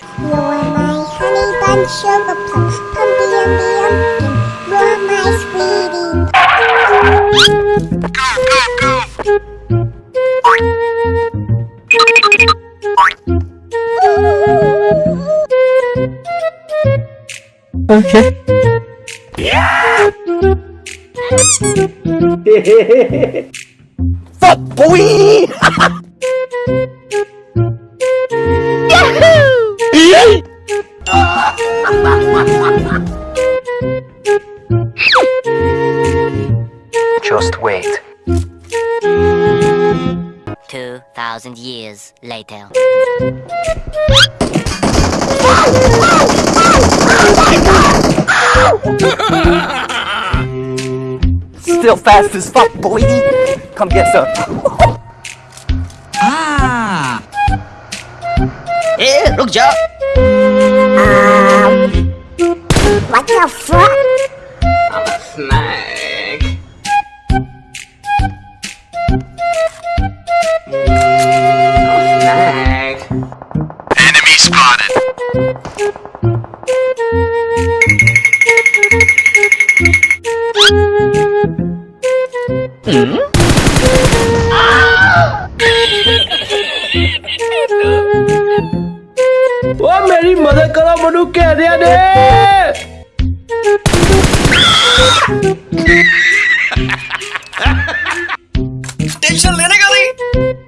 You're my honey bun sugar plum, pumpy umby umpkin. You're my sweetie. Okay. Yeah! Fuck boy! Just wait. 2,000 years later. Still fast as fuck, boy! Come get some. ah! Eh, look, Joe! Um, what the fuck? I'm a snack. Snack Enemy spotted. ओ मेरी मदद करो मनु कह दिया ने tension लेने का नहीं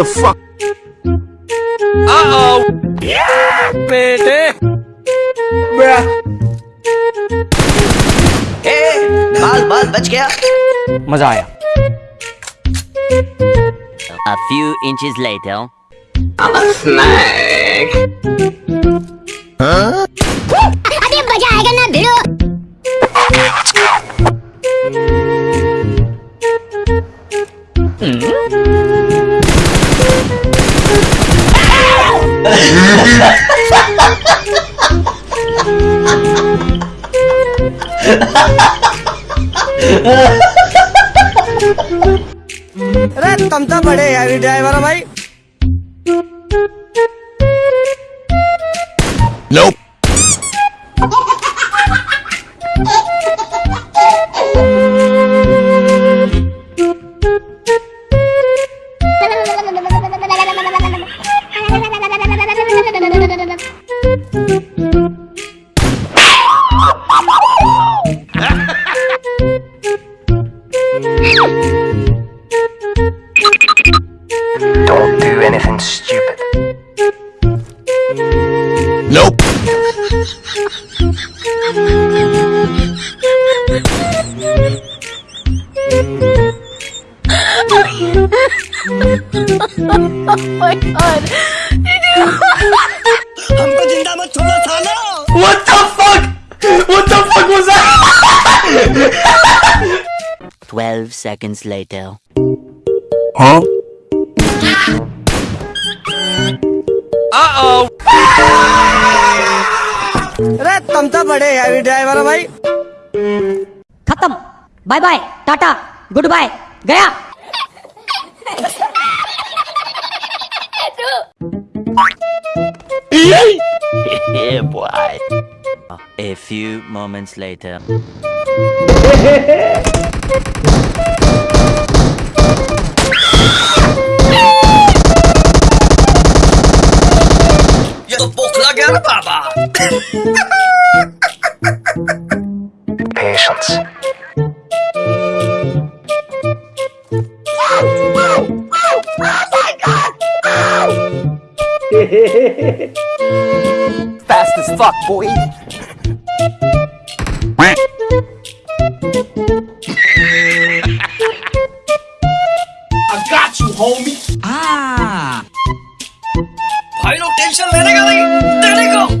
दुश्मन ये ओके The fuck? बेटे ए बाल बाल बच गया मजा आया A few inches later. Snack अरे अरे तुम तो बड़े हैवी ड्राइवर हो भाई Nope. हमको ज़िंदा मत छोड़ो सालो What the fuck? What the fuck was that? 12 seconds later. Huh? Uh अरे तुम तो बड़े हैवी ड्राइवर हो भाई खत्म bye bye tata good bye गया yeah, boy. A few moments later. ये तो बोखला गया ना बाबा Fast as fuck, boy. I got you, homie. Ah. Pilot tension, let it go. Let it go.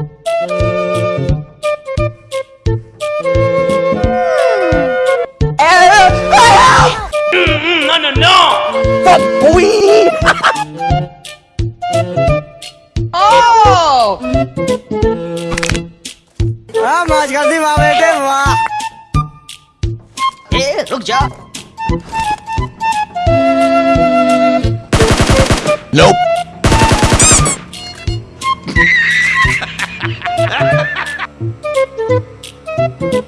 हाँ मौज कर दी वाह बेटे वाह ए रुक जा Nope.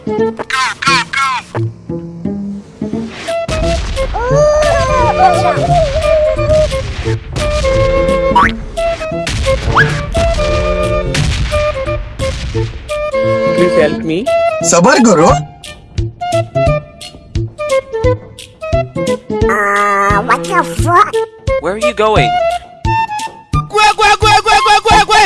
go, go, go. please help me? Sabar, Guru. Uh, what the fuck? Where are you going? Gwe, gwe, gwe, gwe, gwe, gwe, gwe!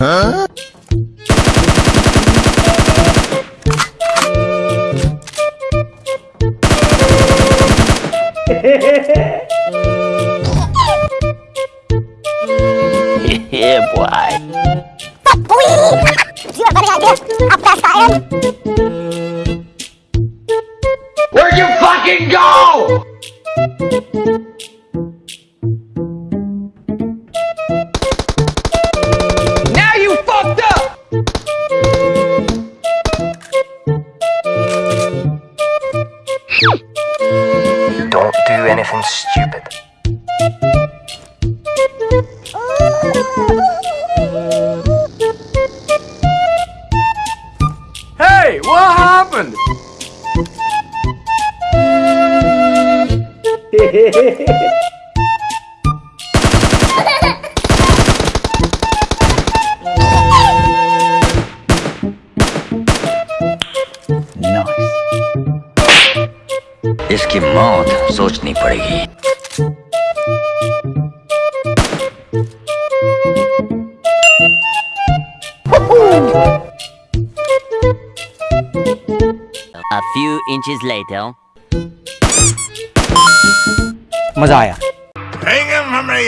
Hã? Hehehe, boy. Tá, Papui! Tira a barriga dele, abraça ele. É. anything stupid. Hey, what happened? इसकी मौत सोचनी पड़ेगी। A few inches later. मज़ा आया। हमें